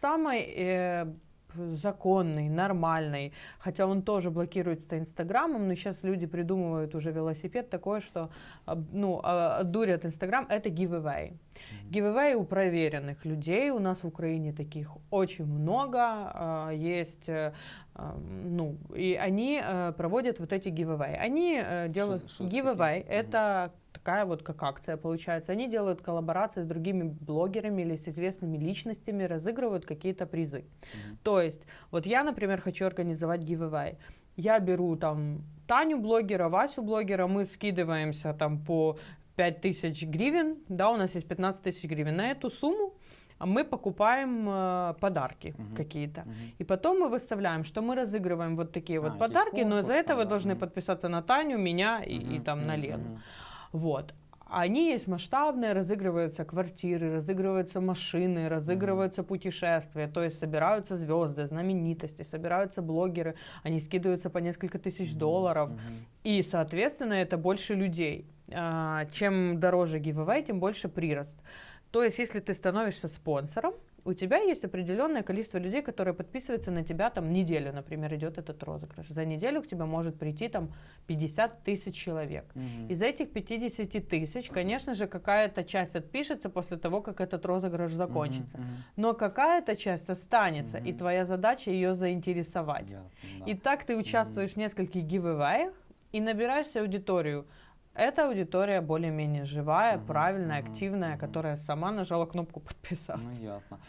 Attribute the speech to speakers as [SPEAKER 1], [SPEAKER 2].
[SPEAKER 1] самой э, законный, нормальный, хотя он тоже блокируется Инстаграмом, но сейчас люди придумывают уже велосипед такой, что а, ну, а, дурят Инстаграм, это giveaway. Giveaway у проверенных людей, у нас в Украине таких очень много, есть, э, ну, и они э, проводят вот эти giveaway. Они э, делают шо, шо giveaway, это такая вот как акция получается. Они делают коллаборации с другими блогерами или с известными личностями, разыгрывают какие-то призы. Mm-hmm. То есть, вот я, например, хочу организовать giveaway. Я беру там Таню блогера, Васю блогера, мы скидываемся там по 5000 гривен, да, у нас есть 15 тысяч гривен. На эту сумму мы покупаем э, подарки угу, какие-то. Угу. И потом мы выставляем, что мы разыгрываем вот такие а, вот подарки, но из-за этого вы должны угу. подписаться на Таню, меня и, угу, и там угу, на Лену. Угу. Вот. Они есть масштабные, разыгрываются квартиры, разыгрываются машины, разыгрываются mm-hmm. путешествия, то есть собираются звезды, знаменитости, собираются блогеры, они скидываются по несколько тысяч mm-hmm. долларов, mm-hmm. и, соответственно, это больше людей. А, чем дороже giveaway, тем больше прирост. То есть, если ты становишься спонсором, у тебя есть определенное количество людей, которые подписываются на тебя там неделю, например, идет этот розыгрыш. За неделю к тебе может прийти там 50 тысяч человек. Угу. Из этих 50 тысяч, конечно же, какая-то часть отпишется после того, как этот розыгрыш закончится. Угу, угу. Но какая-то часть останется, угу. и твоя задача ее заинтересовать. Ясно, да. И так ты участвуешь угу. в нескольких гивэвэях и набираешься аудиторию. Эта аудитория более-менее живая, угу, правильная, угу, активная, угу. которая сама нажала кнопку подписаться.
[SPEAKER 2] Ну ясно.